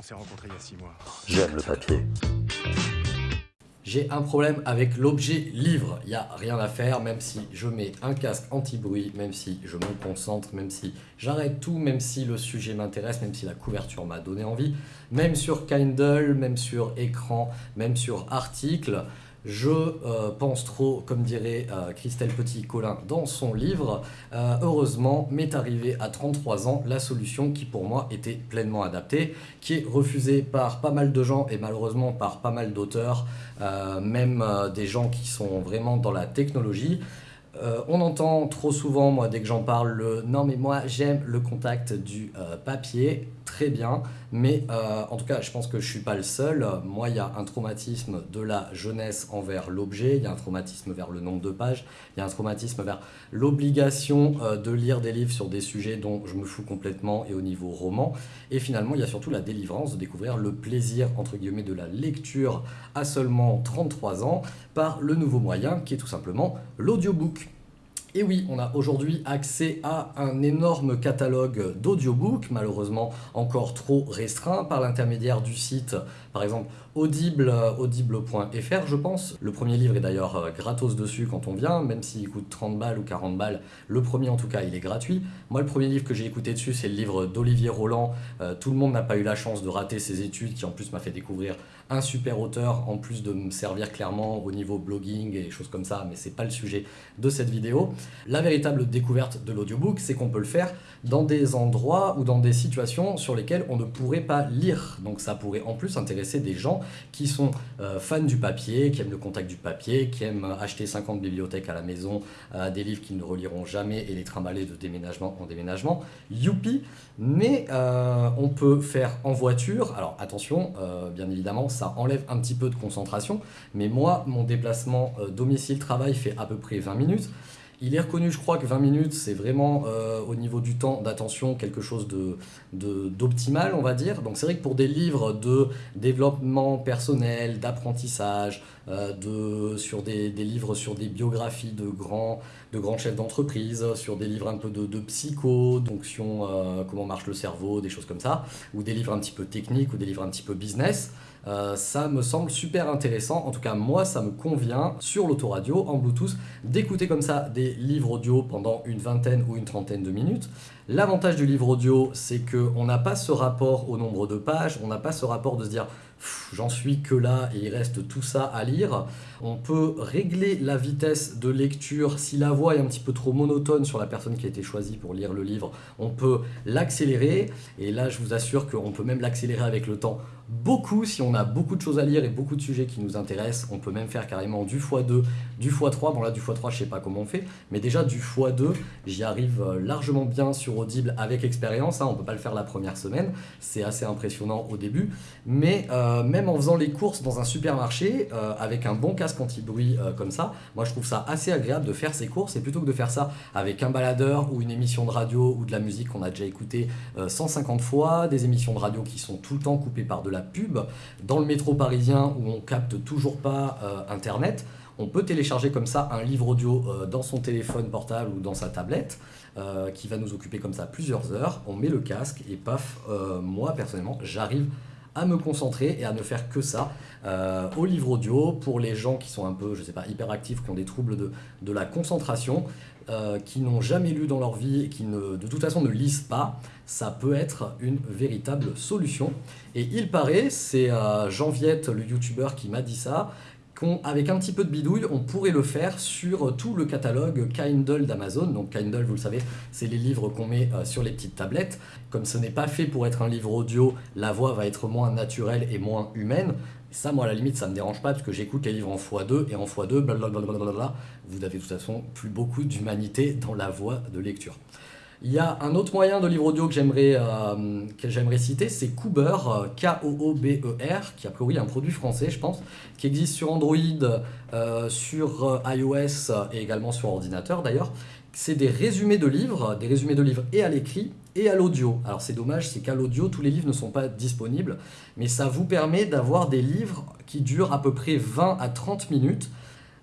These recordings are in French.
On s'est rencontrés il y a six mois. J'aime le papier. J'ai un problème avec l'objet livre, il n'y a rien à faire, même si je mets un casque anti-bruit, même si je me concentre, même si j'arrête tout, même si le sujet m'intéresse, même si la couverture m'a donné envie, même sur Kindle, même sur écran, même sur article, je euh, pense trop, comme dirait euh, Christelle Petit-Colin dans son livre. Euh, heureusement, m'est arrivé à 33 ans la solution qui pour moi était pleinement adaptée, qui est refusée par pas mal de gens et malheureusement par pas mal d'auteurs, même des gens qui sont vraiment dans la technologie. On entend trop souvent, moi, dès que j'en parle, le « non mais moi j'aime le contact du papier » très bien, mais euh, en tout cas, je pense que je suis pas le seul. Moi, il y a un traumatisme de la jeunesse envers l'objet, il y a un traumatisme vers le nombre de pages, il y a un traumatisme vers l'obligation euh, de lire des livres sur des sujets dont je me fous complètement et au niveau roman. Et finalement, il y a surtout la délivrance de découvrir le plaisir, entre guillemets, de la lecture à seulement 33 ans par le nouveau moyen qui est tout simplement l'audiobook. Et oui, on a aujourd'hui accès à un énorme catalogue d'audiobooks, malheureusement encore trop restreint par l'intermédiaire du site, par exemple Audible, audible.fr je pense. Le premier livre est d'ailleurs euh, gratos dessus quand on vient, même s'il coûte 30 balles ou 40 balles, le premier en tout cas il est gratuit. Moi le premier livre que j'ai écouté dessus c'est le livre d'Olivier Roland, euh, tout le monde n'a pas eu la chance de rater ses études, qui en plus m'a fait découvrir un super auteur, en plus de me servir clairement au niveau blogging et choses comme ça, mais c'est pas le sujet de cette vidéo. La véritable découverte de l'audiobook, c'est qu'on peut le faire dans des endroits ou dans des situations sur lesquelles on ne pourrait pas lire. Donc ça pourrait en plus intéresser des gens qui sont euh, fans du papier, qui aiment le contact du papier, qui aiment acheter 50 bibliothèques à la maison, euh, des livres qu'ils ne reliront jamais et les trimballer de déménagement en déménagement. Youpi Mais euh, on peut faire en voiture. Alors attention, bien évidemment, ça enlève un petit peu de concentration. Mais moi, mon déplacement domicile-travail fait à peu près 20 minutes. Il est reconnu, je crois, que 20 minutes, c'est vraiment euh, au niveau du temps d'attention quelque chose d'optimal, de, on va dire. Donc c'est vrai que pour des livres de développement personnel, d'apprentissage, euh, sur des, livres sur des biographies de grands, de grands chefs d'entreprise, sur des livres un peu de, de psycho, donc euh, comment marche le cerveau, des choses comme ça, ou des livres un petit peu techniques, ou des livres un petit peu business, euh, ça me semble super intéressant, en tout cas moi ça me convient sur l'autoradio en Bluetooth d'écouter comme ça des livres audio pendant une vingtaine ou une trentaine de minutes. L'avantage du livre audio c'est qu'on n'a pas ce rapport au nombre de pages, on n'a pas ce rapport de se dire j'en suis que là et il reste tout ça à lire. On peut régler la vitesse de lecture si la voix est un petit peu trop monotone sur la personne qui a été choisie pour lire le livre. On peut l'accélérer et là je vous assure qu'on peut même l'accélérer avec le temps beaucoup si on a beaucoup de choses à lire et beaucoup de sujets qui nous intéressent. On peut même faire carrément du x2, du x3. Bon là du x3 je sais pas comment on fait, mais déjà du x2 j'y arrive euh, largement bien sur Audible avec expérience. Hein. On peut pas le faire la première semaine, c'est assez impressionnant au début. Mais euh, même en faisant les courses dans un supermarché euh, avec un bon casque anti-bruit comme ça, moi je trouve ça assez agréable de faire ces courses et plutôt que de faire ça avec un baladeur ou une émission de radio ou de la musique qu'on a déjà écouté 150 fois, des émissions de radio qui sont tout le temps coupées par de la pub, dans le métro parisien où on capte toujours pas euh, internet, on peut télécharger comme ça un livre audio euh, dans son téléphone portable ou dans sa tablette euh, qui va nous occuper comme ça plusieurs heures. On met le casque et paf, moi personnellement, j'arrive à me concentrer et à ne faire que ça au livre audio pour les gens qui sont un peu, je sais pas, hyperactifs, qui ont des troubles de, de la concentration. Euh, qui n'ont jamais lu dans leur vie et qui ne, de toute façon ne lisent pas, ça peut être une véritable solution. Et il paraît, c'est euh, Jean Viette, le youtubeur, qui m'a dit ça, qu'avec un petit peu de bidouille, on pourrait le faire sur tout le catalogue Kindle d'Amazon. Donc Kindle, vous le savez, c'est les livres qu'on met euh, sur les petites tablettes. Comme ce n'est pas fait pour être un livre audio, la voix va être moins naturelle et moins humaine. Ça, moi, à la limite, ça me dérange pas parce que j'écoute les livres en x2 et en x2, blablabla, vous n'avez de toute façon plus beaucoup d'humanité dans la voix de lecture. Il y a un autre moyen de livre audio que j'aimerais euh, citer, c'est Coober, euh, K-O-O-B-E-R, qui a priori un produit français, je pense, qui existe sur Android, euh, sur iOS et également sur ordinateur d'ailleurs. C'est des résumés de livres, des résumés de livres et à l'écrit et à l'audio. Alors c'est dommage, c'est qu'à l'audio, tous les livres ne sont pas disponibles, mais ça vous permet d'avoir des livres qui durent à peu près 20 à 30 minutes,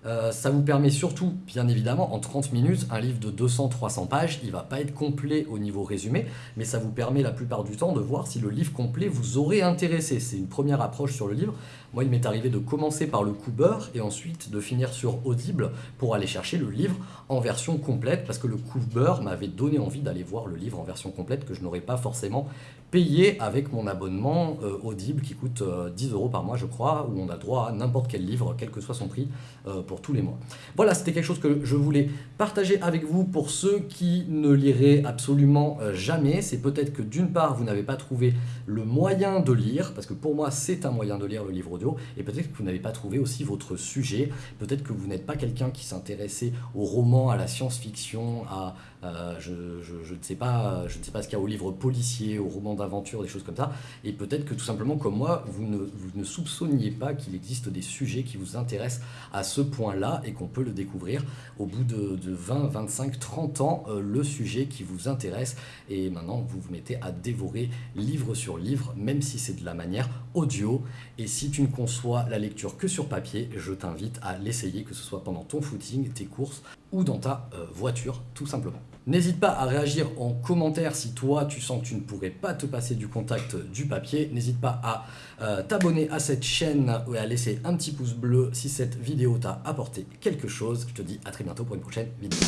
Euh, ça vous permet surtout, bien évidemment, en 30 minutes, un livre de 200-300 pages, il va pas être complet au niveau résumé, mais ça vous permet la plupart du temps de voir si le livre complet vous aurait intéressé. C'est une première approche sur le livre. Moi, il m'est arrivé de commencer par le coup beurre et ensuite de finir sur Audible pour aller chercher le livre en version complète parce que le coup beurre m'avait donné envie d'aller voir le livre en version complète que je n'aurais pas forcément payé avec mon abonnement euh, Audible qui coûte 10 euh, euros par mois je crois où on a droit à n'importe quel livre quel que soit son prix euh, pour tous les mois. Voilà c'était quelque chose que je voulais partager avec vous pour ceux qui ne liraient absolument jamais. C'est peut-être que d'une part vous n'avez pas trouvé le moyen de lire parce que pour moi c'est un moyen de lire le livre et peut-être que vous n'avez pas trouvé aussi votre sujet, peut-être que vous n'êtes pas quelqu'un qui s'intéressait au roman, à la science-fiction, à, euh, je, ne sais pas, je ne sais pas ce qu'il y a au livre policier, au roman d'aventure, des choses comme ça, et peut-être que tout simplement comme moi, vous ne, vous ne soupçonniez pas qu'il existe des sujets qui vous intéressent à ce point-là et qu'on peut le découvrir au bout de, 20, 25, 30 ans, euh, le sujet qui vous intéresse, et maintenant vous vous mettez à dévorer livre sur livre, même si c'est de la manière audio, et si tu ne conçois la lecture que sur papier, je t'invite à l'essayer, que ce soit pendant ton footing, tes courses, ou dans ta euh, voiture, tout simplement. N'hésite pas à réagir en commentaire si toi tu sens que tu ne pourrais pas te passer du contact du papier. N'hésite pas à euh, t'abonner à cette chaîne et à laisser un petit pouce bleu si cette vidéo t'a apporté quelque chose. Je te dis à très bientôt pour une prochaine vidéo.